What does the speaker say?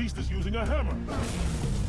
beast is using a hammer.